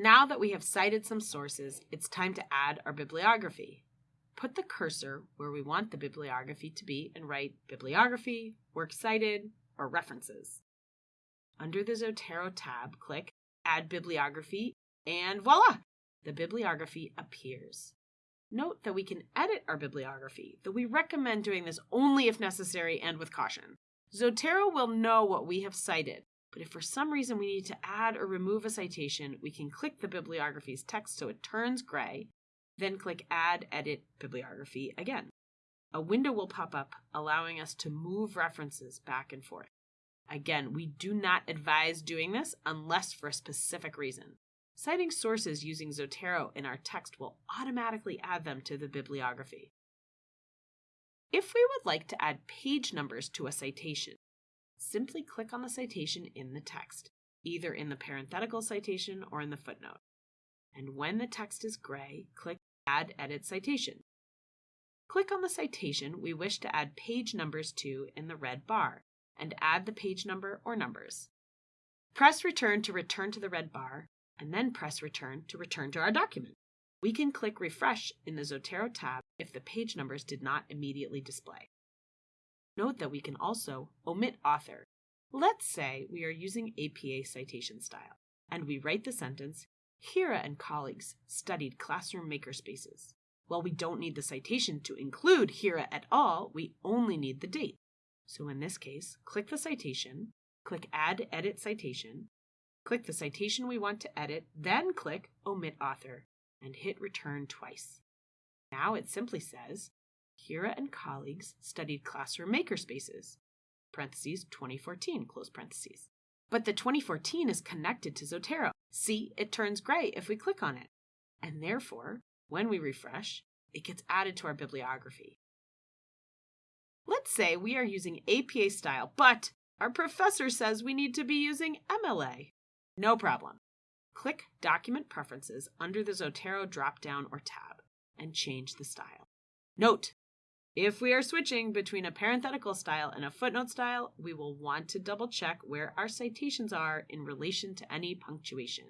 Now that we have cited some sources, it's time to add our bibliography. Put the cursor where we want the bibliography to be and write bibliography, works cited, or references. Under the Zotero tab, click Add Bibliography, and voila! The bibliography appears. Note that we can edit our bibliography, though we recommend doing this only if necessary and with caution. Zotero will know what we have cited, but if for some reason we need to add or remove a citation, we can click the bibliography's text so it turns gray, then click Add Edit Bibliography again. A window will pop up, allowing us to move references back and forth. Again, we do not advise doing this unless for a specific reason. Citing sources using Zotero in our text will automatically add them to the bibliography. If we would like to add page numbers to a citation, simply click on the citation in the text, either in the parenthetical citation or in the footnote. And when the text is gray, click Add Edit Citation. Click on the citation we wish to add page numbers to in the red bar and add the page number or numbers. Press Return to return to the red bar and then press return to return to our document. We can click refresh in the Zotero tab if the page numbers did not immediately display. Note that we can also omit author. Let's say we are using APA citation style and we write the sentence, Hira and colleagues studied classroom makerspaces. While we don't need the citation to include Hira et al., we only need the date. So in this case, click the citation, click Add Edit Citation, Click the citation we want to edit, then click Omit Author and hit Return twice. Now it simply says, Hira and colleagues studied classroom makerspaces, parentheses 2014, close parentheses. But the 2014 is connected to Zotero. See, it turns gray if we click on it. And therefore, when we refresh, it gets added to our bibliography. Let's say we are using APA style, but our professor says we need to be using MLA. No problem. Click Document Preferences under the Zotero drop-down or tab and change the style. Note, if we are switching between a parenthetical style and a footnote style, we will want to double check where our citations are in relation to any punctuation.